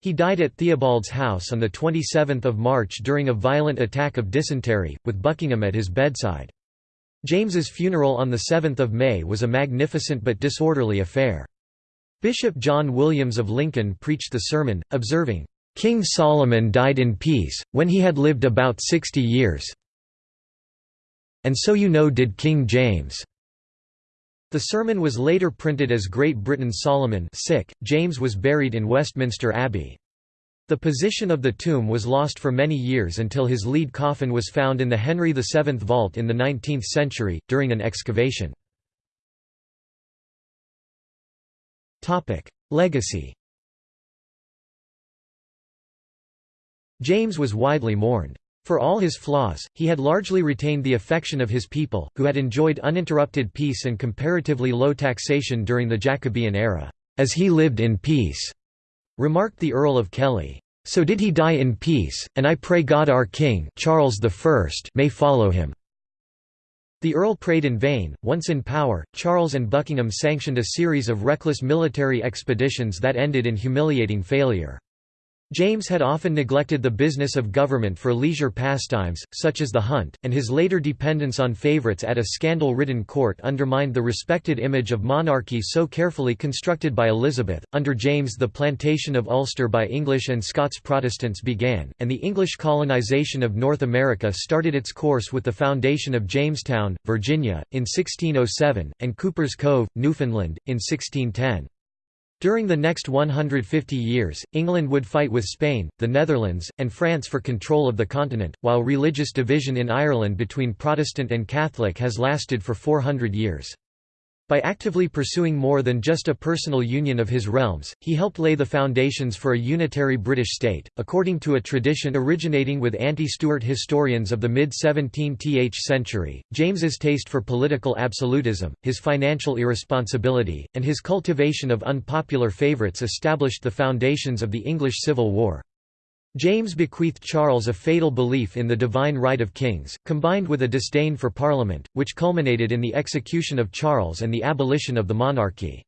A: He died at Theobald's house on 27 March during a violent attack of dysentery, with Buckingham at his bedside. James's funeral on 7 May was a magnificent but disorderly affair. Bishop John Williams of Lincoln preached the sermon, observing, "...King Solomon died in peace, when he had lived about sixty years and so you know did King James." The sermon was later printed as Great Britain Solomon sick. James was buried in Westminster Abbey. The position of the tomb was lost for many years until his lead coffin was found in the Henry VII vault in the 19th century, during an excavation. Legacy James was widely mourned. For all his flaws, he had largely retained the affection of his people, who had enjoyed uninterrupted peace and comparatively low taxation during the Jacobean era, "...as he lived in peace," remarked the Earl of Kellie. So did he die in peace, and I pray God our King Charles I may follow him. The Earl prayed in vain. Once in power, Charles and Buckingham sanctioned a series of reckless military expeditions that ended in humiliating failure. James had often neglected the business of government for leisure pastimes, such as the hunt, and his later dependence on favourites at a scandal-ridden court undermined the respected image of monarchy so carefully constructed by Elizabeth. Under James the plantation of Ulster by English and Scots Protestants began, and the English colonisation of North America started its course with the foundation of Jamestown, Virginia, in 1607, and Cuper's Cove, Newfoundland, in 1610. During the next 150 years, England would fight with Spain, the Netherlands, and France for control of the continent, while religious division in Ireland between Protestant and Catholic has lasted for 400 years. By actively pursuing more than just a personal union of his realms, he helped lay the foundations for a unitary British state. According to a tradition originating with anti-Stuart historians of the mid-17th century, James's taste for political absolutism, his financial irresponsibility, and his cultivation of unpopular favourites established the foundations of the English Civil War. James bequeathed Charles a fatal belief in the divine right of kings, combined with a disdain for Parliament, which culminated in the execution of Charles and the abolition of the monarchy.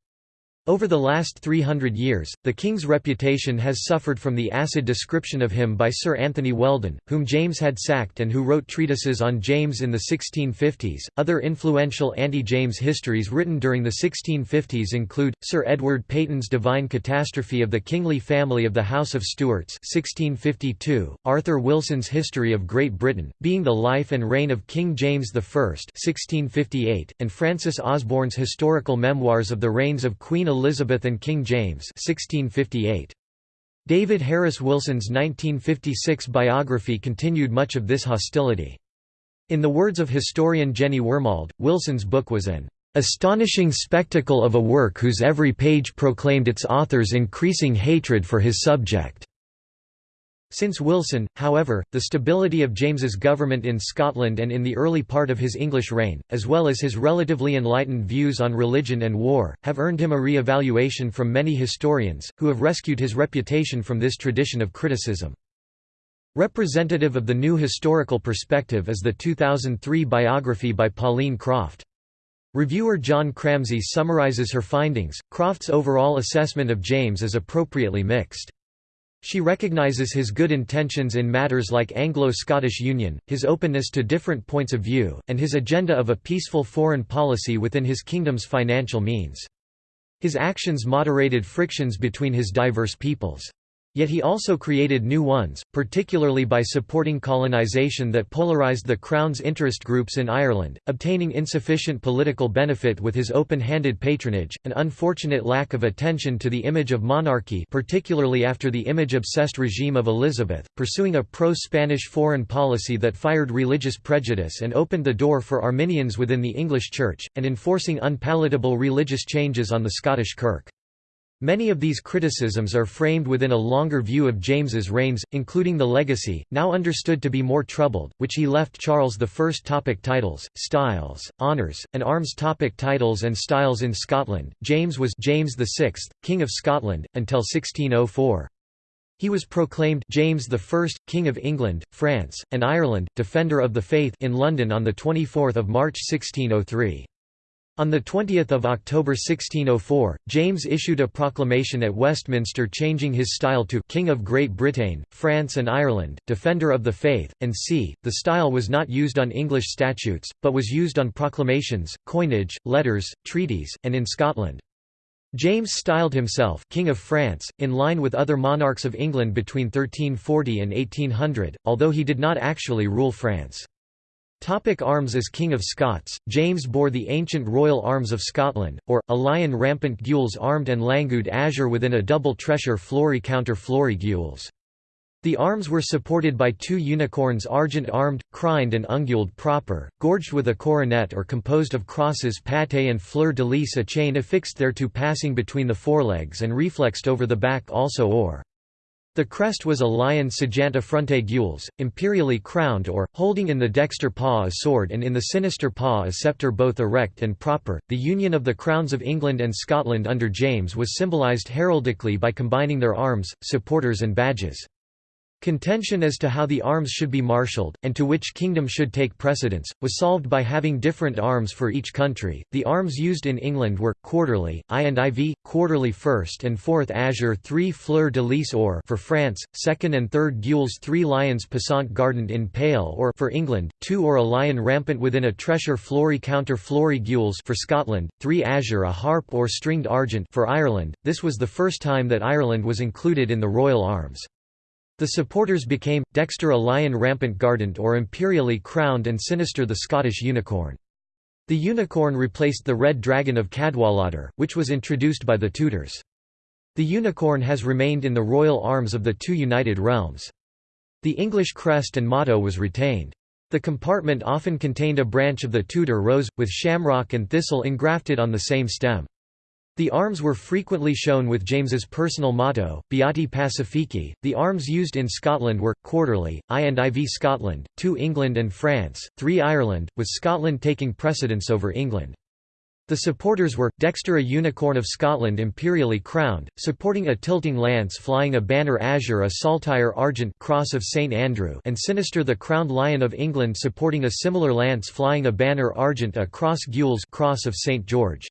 A: Over the last 300 years, the king's reputation has suffered from the acid description of him by Sir Anthony Weldon, whom James had sacked and who wrote treatises on James in the 1650s. Other influential anti James histories written during the 1650s include Sir Edward Peyton's Divine Catastrophe of the Kingly Family of the House of Stuarts, 1652, Arthur Wilson's History of Great Britain, being the life and reign of King James I, 1658, and Francis Osborne's Historical Memoirs of the Reigns of Queen Elizabeth and King James 1658. David Harris Wilson's 1956 biography continued much of this hostility. In the words of historian Jenny Wormald, Wilson's book was an astonishing spectacle of a work whose every page proclaimed its author's increasing hatred for his subject. Since Wilson, however, the stability of James's government in Scotland and in the early part of his English reign, as well as his relatively enlightened views on religion and war, have earned him a re-evaluation from many historians, who have rescued his reputation from this tradition of criticism. Representative of the new historical perspective is the 2003 biography by Pauline Croft. Reviewer John Cramsie summarizes her findings. Croft's overall assessment of James is appropriately mixed. She recognizes his good intentions in matters like Anglo-Scottish union, his openness to different points of view, and his agenda of a peaceful foreign policy within his kingdom's financial means. His actions moderated frictions between his diverse peoples. Yet he also created new ones, particularly by supporting colonisation that polarised the Crown's interest groups in Ireland, obtaining insufficient political benefit with his open-handed patronage, an unfortunate lack of attention to the image of monarchy particularly after the image-obsessed regime of Elizabeth, pursuing a pro-Spanish foreign policy that fired religious prejudice and opened the door for Arminians within the English Church, and enforcing unpalatable religious changes on the Scottish Kirk. Many of these criticisms are framed within a longer view of James's reigns, including the legacy, now understood to be more troubled, which he left Charles I. Topic titles, styles, honours, and arms Topic Titles and styles In Scotland, James was James VI, King of Scotland, until 1604. He was proclaimed James I, King of England, France, and Ireland, Defender of the Faith in London on 24 March 1603. On 20 October 1604, James issued a proclamation at Westminster changing his style to «King of Great Britain, France and Ireland, Defender of the Faith», and c. The style was not used on English statutes, but was used on proclamations, coinage, letters, treaties, and in Scotland. James styled himself King of France, in line with other monarchs of England between 1340 and 1800, although he did not actually rule France. Topic arms As King of Scots, James bore the ancient royal arms of Scotland, or, a lion rampant gules armed and langued azure within a double tressure flory counter flory gules. The arms were supported by two unicorns argent-armed, crined and unguled proper, gorged with a coronet or composed of crosses pate and fleur-de-lis a chain affixed thereto passing between the forelegs and reflexed over the back also or. The crest was a lion affronte gules, imperially crowned or, holding in the dexter paw a sword and in the sinister paw a sceptre both erect and proper. The union of the crowns of England and Scotland under James was symbolised heraldically by combining their arms, supporters and badges. Contention as to how the arms should be marshalled, and to which kingdom should take precedence, was solved by having different arms for each country. The arms used in England were quarterly, I and IV, quarterly first and fourth azure, three fleur de lis or for France, second and third gules, three lions passant gardant in pale or for England, two or a lion rampant within a tressure flory counter flory gules for Scotland, three azure, a harp or stringed argent for Ireland. This was the first time that Ireland was included in the royal arms. The supporters became, Dexter a lion rampant gardant or imperially crowned and sinister the Scottish unicorn. The unicorn replaced the red dragon of Cadwaladr, which was introduced by the Tudors. The unicorn has remained in the royal arms of the two united realms. The English crest and motto was retained. The compartment often contained a branch of the Tudor rose, with shamrock and thistle engrafted on the same stem. The arms were frequently shown with James's personal motto, Beati Pacifici. The arms used in Scotland were, quarterly, I and IV Scotland, 2 England and France, 3 Ireland, with Scotland taking precedence over England. The supporters were, Dexter a unicorn of Scotland imperially crowned, supporting a tilting lance flying a banner azure a saltire argent cross of St Andrew and Sinister the crowned lion of England supporting a similar lance flying a banner argent a cross gules cross of St George.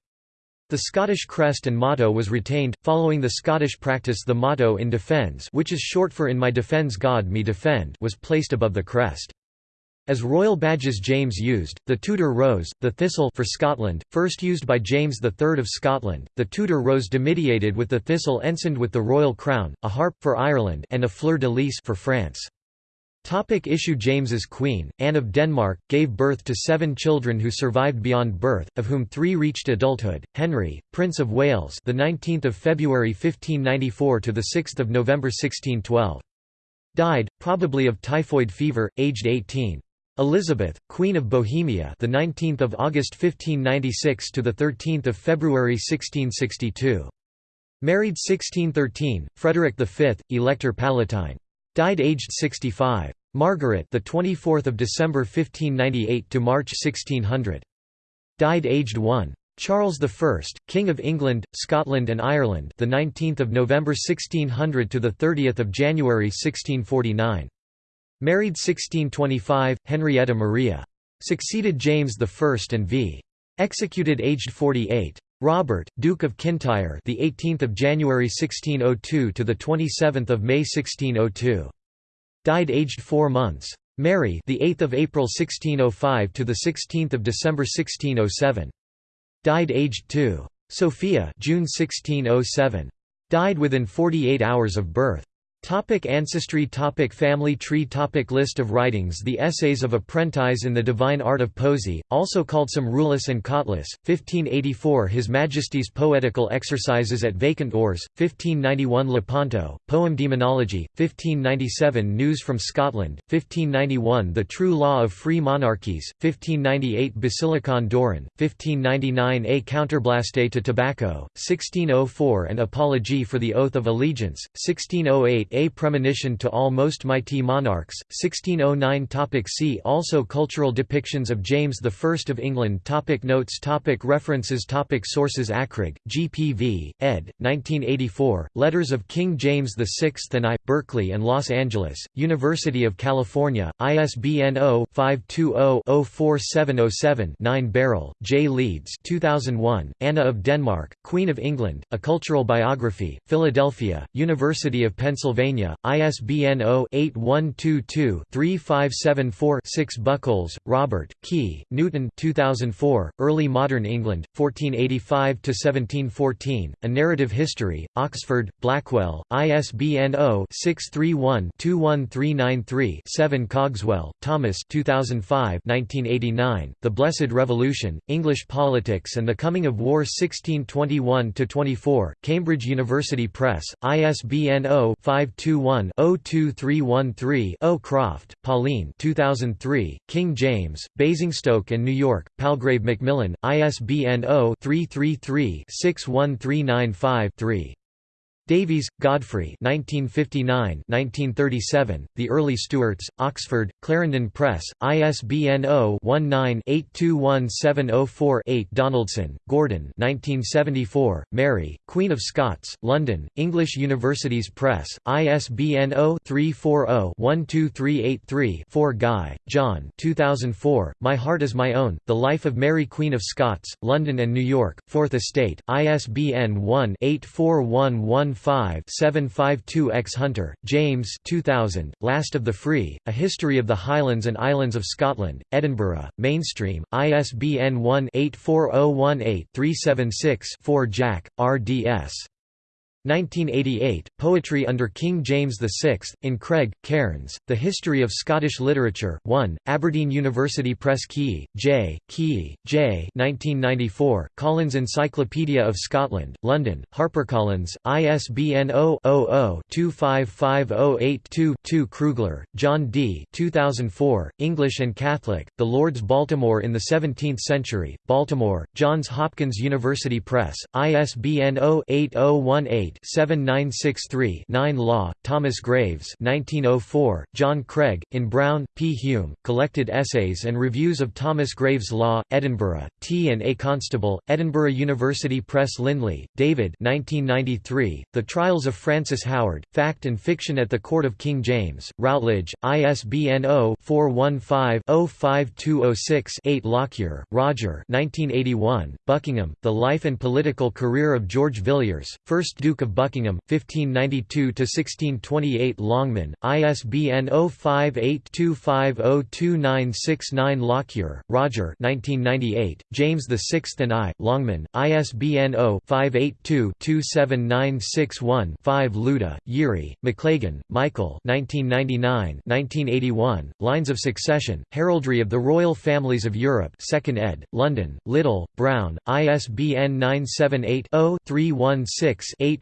A: The Scottish crest and motto was retained, following the Scottish practice the motto in defence which is short for In my defence God me defend was placed above the crest. As royal badges James used, the Tudor rose, the thistle for Scotland, first used by James III of Scotland, the Tudor rose dimidiated with the thistle ensigned with the royal crown, a harp for Ireland and a fleur-de-lis for France. Topic issue James's queen, Anne of Denmark, gave birth to seven children who survived beyond birth, of whom three reached adulthood. Henry, Prince of Wales, the 19th of February 1594 to the 6th of November 1612, died probably of typhoid fever, aged 18. Elizabeth, Queen of Bohemia, the 19th of August 1596 to the 13th of February 1662. Married 1613, Frederick V, Elector Palatine. Died aged 65. Margaret, the 24th of December 1598 to March 1600. Died aged 1. Charles I, King of England, Scotland and Ireland, the 19th of November 1600 to the 30th of January 1649. Married 1625, Henrietta Maria. Succeeded James I and v. Executed aged 48. Robert, Duke of Kintyre, the 18th of January 1602 to the 27th of May 1602. Died aged 4 months. Mary, the 8th of April 1605 to the 16th of December 1607. Died aged 2. Sophia, June 1607. Died within 48 hours of birth. Topic ancestry topic Family tree topic List of writings The Essays of Apprentice in the Divine Art of Poesy, also called some Reulis and Cautelis, 1584 His Majesty's Poetical Exercises at Vacant Houres, 1591 Lepanto, Poem Demonology, 1597 News from Scotland, 1591 The True Law of Free Monarchies, 1598 Basilicon Doron, 1599 A Counterblaste to Tobacco, 1604 An Apology for the Oath of Allegiance, 1608 a Premonition to All Most Mighty Monarchs, 1609 topic See also Cultural depictions of James I of England. Topic Notes. Topic References. Topic Sources. Akrigg, G.P.V., ed. 1984, Letters of King James VI and I, Berkeley and Los Angeles, University of California, ISBN 0-520-04707-9 Barroll, J. Leeds 2001, Anna of Denmark, Queen of England, A Cultural Biography, Philadelphia, University of Pennsylvania Pennsylvania, ISBN 0-8122-3574-6 Bucholz, Robert, Key, Newton 2004, Early Modern England, 1485–1714, A Narrative History, Oxford, Blackwell, ISBN 0-631-21393-7 Cogswell, Thomas 2005 1989, The Blessed Revolution, English Politics and the Coming of War 1621–24, Cambridge University Press, ISBN 0 5 521-02313-0 Croft, Pauline 2003, King James, Basingstoke and New York, Palgrave Macmillan, ISBN 0-333-61395-3. Davies, Godfrey 1959–1937, The Early Stuarts, Oxford, Clarendon Press, ISBN 0-19-821704-8 Donaldson, Gordon 1974, Mary, Queen of Scots, London, English Universities Press, ISBN 0-340-12383-4 Guy, John 2004, My Heart is My Own, The Life of Mary Queen of Scots, London and New York, Fourth Estate, ISBN one 84114 752x Hunter, James 2000, Last of the Free, A History of the Highlands and Islands of Scotland, Edinburgh, Mainstream, ISBN 1-84018-376-4 Jack, R.D.S. 1988, Poetry under King James VI, in Craig, Cairns, The History of Scottish Literature 1, Aberdeen University Press Keay, J., Keay, J. 1994, Collins Encyclopedia of Scotland, London, HarperCollins, ISBN 0-00-255082-2 Krugler, John D. 2004, English and Catholic, The Lord's Baltimore in the Seventeenth Century, Baltimore, Johns Hopkins University Press, ISBN 0-8018-7963-9 Law, Thomas Graves 1904, John Craig, in Brown, P. Hume, Collected Essays and Reviews of Thomas Graves Law, Edinburgh, T. and A. Constable, Edinburgh University Press Lindley, David 1993, The Trials of Frances Howard, Fact and Fiction at the Court of King James, Routledge, ISBN 0-415-05206-8 Lockyer, Roger 1981, Buckingham, The Life and Political Career of George Villiers, 1st Duke of Buckingham, 1592–1628 Longman, ISBN 0582502969 Lockyer, Roger 1998, James VI and I, Longman, ISBN 0-582-27961-5 Louda, Yuri, Maclagan, Michael 1999–1981, Lines of Succession, Heraldry of the Royal Families of Europe 2nd ed., London, Little, Brown, ISBN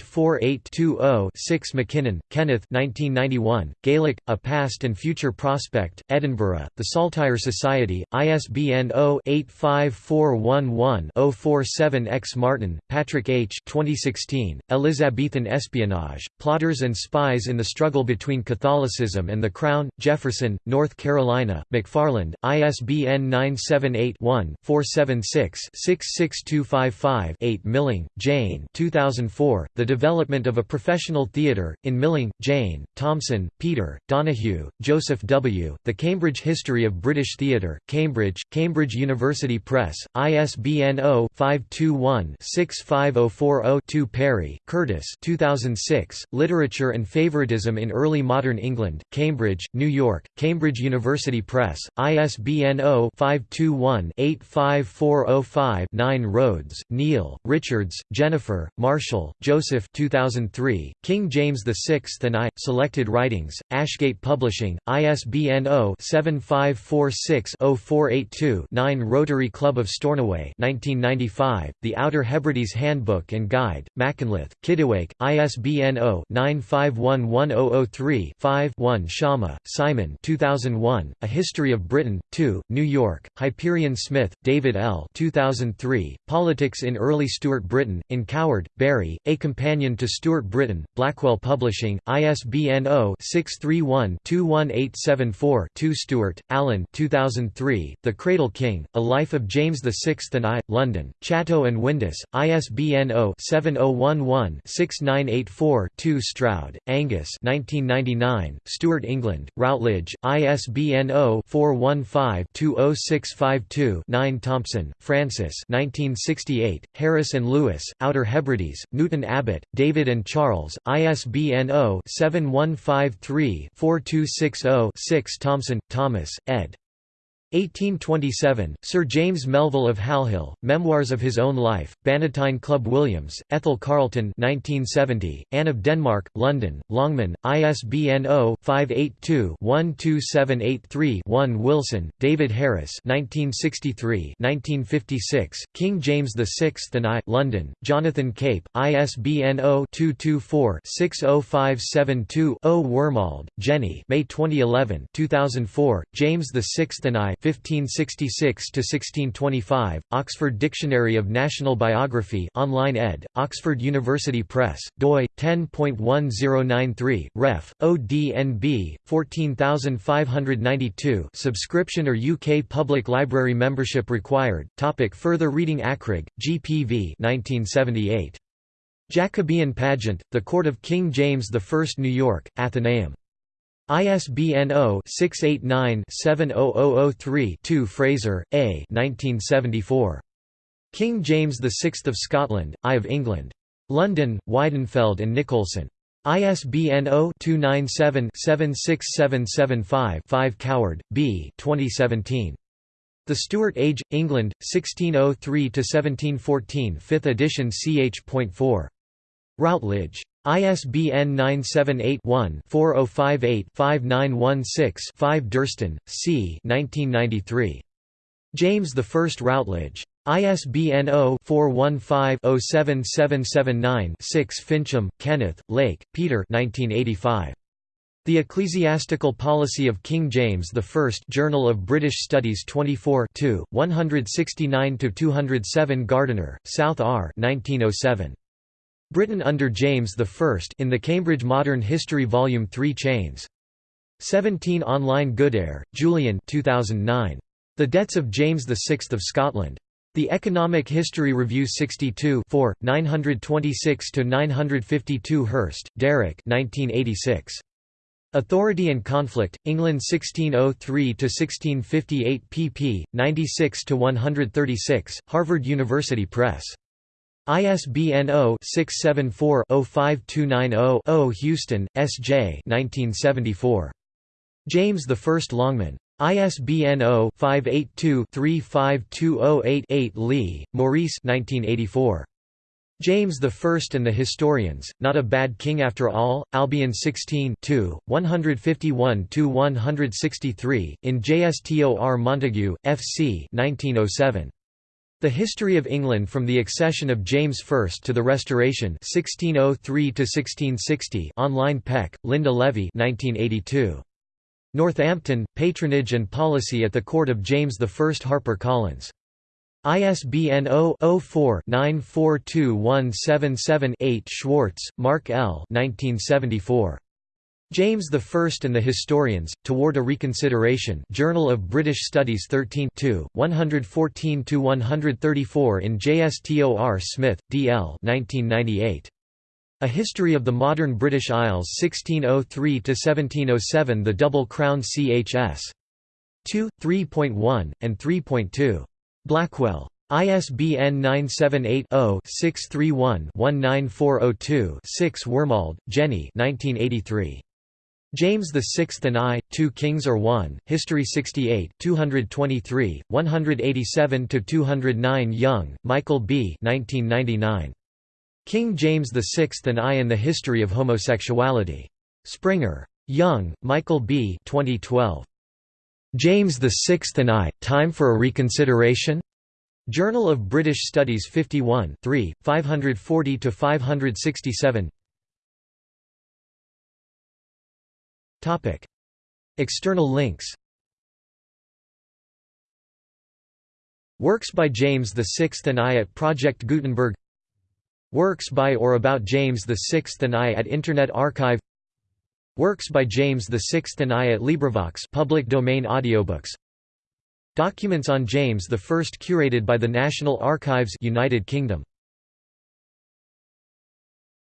A: 978-0-316-84820-6 MacKinnon, Kenneth 1991, Gaelic, A Past and Future Prospect, Edinburgh, The Saltire Society, ISBN 0-85411-047-X Martin, Patrick H. 2016, Elizabethan Espionage, Plotters and Spies in the Struggle Between Catholicism and the Crown, Jefferson, North Carolina, McFarland, ISBN 978-1-476-66255-8 Milling, Jane 2004, The Development of a Professional Theatre, in Milling, Jane, Thompson, Peter, Donohue, Joseph W., The Cambridge History of British Theatre, Cambridge, Cambridge University Press, ISBN 0-521-65040-2 Perry, Curtis 2006, Literature and Favoritism in Early Modern England, Cambridge, New York, Cambridge University Press, ISBN 0-521-85405-9 Rhodes, Neil, Richards, Jennifer, Marshall, Joseph 2003, King James VI and I, Selected Writings, Ashgate Publishing, ISBN 0-7546-0482-9 Rotary Club of Stornoway 1995, The Outer Hebrides Handbook and Guide, Machynlleth, Kittiwake, ISBN 0-9511003-5-1 Schama, Simon 2001, A History of Britain, 2, New York, Hyperion Smith, David L. 2003, Politics in Early Stuart Britain, in Coward, Barry, A Companion to Stuart Britain, Blackwell Publishing, ISBN 0-631-21874-2 Stewart, Alan 2003, The Cradle King, A Life of James VI and I, London, Chatto and Windus, ISBN 0-7011-6984-2 Stroud, Angus 1999, Stuart England, Routledge, ISBN 0-415-20652-9 Thompson, Francis 1968, Harris and Lewis, Outer Hebrides, Newton Abbot, David and Charles, ISBN 0-7153-4260-6 Thompson, Thomas, ed. 1827, Sir James Melville of Halhill, Memoirs of His Own Life, Bannatyne Club Williams, Ethel Carleton 1970, Anne of Denmark, London, Longman, ISBN 0-582-12783-1 Wilson, David Harris 1963-1956, King James VI and I London, Jonathan Cape, ISBN 0-224-60572-0 Wormald, Jenny May 2011 2004, James VI and I 1566–1625, Oxford Dictionary of National Biography online ed., Oxford University Press, doi, 10.1093, ref, ODNB, 14592 subscription or UK Public Library membership required. Topic further reading Akrigg, GPV 1978. Jacobean Pageant, The Court of King James I New York, Atheneum. ISBN 0-689-70003-2 Fraser, A. 1974. King James VI of Scotland, I of England. London, Weidenfeld and Nicolson. ISBN 0-297-76775-5 Coward, B. 2017. The Stuart Age, England, 1603–1714 5th edition ch.4. Routledge. ISBN 978-1-4058-5916-5 Durston, C. 1993. James I Routledge. ISBN 0-415-07779-6 Fincham, Kenneth, Lake, Peter 1985. The Ecclesiastical Policy of King James I Journal of British Studies 24 169–207 Gardiner, South R 1907. Britain under James I in the Cambridge Modern History Volume 3 Chains. 17 Online Goodare, Julian 2009. The Debts of James VI of Scotland. The Economic History Review 62 4, 926–952 Hirst, Derek 1986. Authority and Conflict, England 1603–1658 pp. 96–136, Harvard University Press. ISBN 0-674-05290-0 Houston, S. J. 1974. James I Longman. ISBN 0-582-35208-8 Lee, Maurice 1984. James I and the Historians, Not a Bad King After All, Albion 16 151–163, in JSTOR Montague, F.C. 1907. The History of England from the Accession of James I to the Restoration 1603 online Peck, Linda Levy 1982. Northampton, Patronage and Policy at the Court of James I Harper Collins. ISBN 0-04-942177-8 Schwartz, Mark L. 1974. James I and the Historians, Toward a Reconsideration Journal of British Studies 13 114–134 in JSTOR Smith, D. L. 1998. A History of the Modern British Isles 1603–1707 The Double Crown Chs. 2, 3.1, and 3.2. Blackwell. ISBN 978-0-631-19402-6 Wormald, Jenny 1983. James VI and I, Two Kings or One, History 68 223, 187–209 Young, Michael B. 1999. King James VI and I and the History of Homosexuality. Springer. Young, Michael B. 2012. James VI and I, Time for a Reconsideration? Journal of British Studies 51 3, 540–567 External links. Works by James VI and I at Project Gutenberg. Works by or about James VI and I at Internet Archive. Works by James VI and I at LibriVox public domain audiobooks. Documents on James I curated by the National Archives United Kingdom